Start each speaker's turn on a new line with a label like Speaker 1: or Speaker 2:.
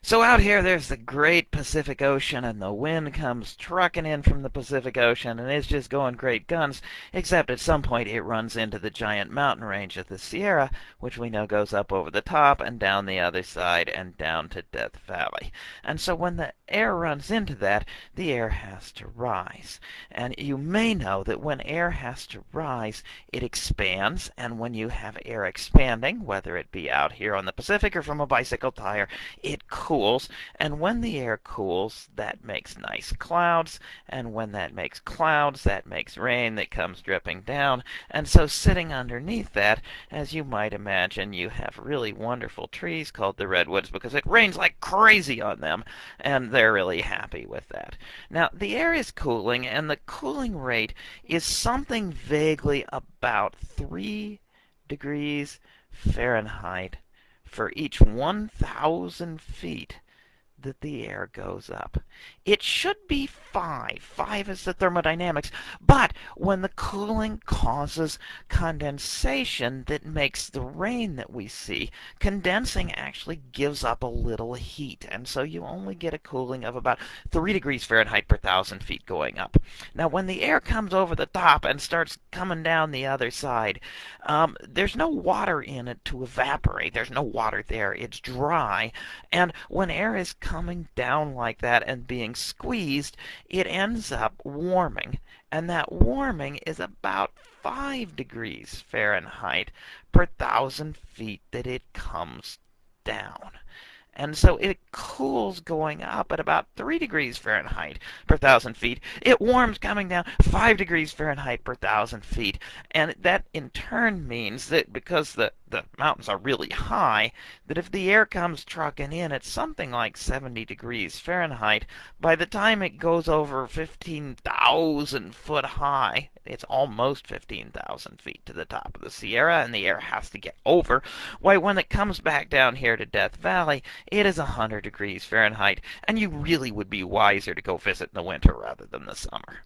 Speaker 1: So out here, there's the great Pacific Ocean, and the wind comes trucking in from the Pacific Ocean, and it's just going great guns, except at some point it runs into the giant mountain range of the Sierra, which we know goes up over the top and down the other side and down to Death Valley. And so when the air runs into that, the air has to rise. And you may know that when air has to rise, it expands, and when you have air expanding, whether it be out here on the Pacific or from a bicycle tire, it cools, and when the air cools, that makes nice clouds, and when that makes clouds, that makes rain that comes dripping down. And so sitting underneath that, as you might imagine, you have really wonderful trees called the redwoods because it rains like crazy on them, and they're really happy with that. Now, the air is cooling, and the cooling rate is something vaguely about 3 degrees Fahrenheit for each 1,000 feet that the air goes up. It should be 5. 5 is the thermodynamics. But when the cooling causes condensation that makes the rain that we see, condensing actually gives up a little heat. And so you only get a cooling of about 3 degrees Fahrenheit per thousand feet going up. Now, when the air comes over the top and starts coming down the other side, um, there's no water in it to evaporate. There's no water there. It's dry. And when air is coming down like that and being squeezed, it ends up warming. And that warming is about 5 degrees Fahrenheit per thousand feet that it comes down. And so it cools going up at about 3 degrees Fahrenheit per thousand feet. It warms coming down 5 degrees Fahrenheit per thousand feet. And that in turn means that because the the mountains are really high, that if the air comes trucking in at something like 70 degrees Fahrenheit, by the time it goes over 15,000 foot high, it's almost 15,000 feet to the top of the Sierra, and the air has to get over. Why, when it comes back down here to Death Valley, it is 100 degrees Fahrenheit, and you really would be wiser to go visit in the winter rather than the summer.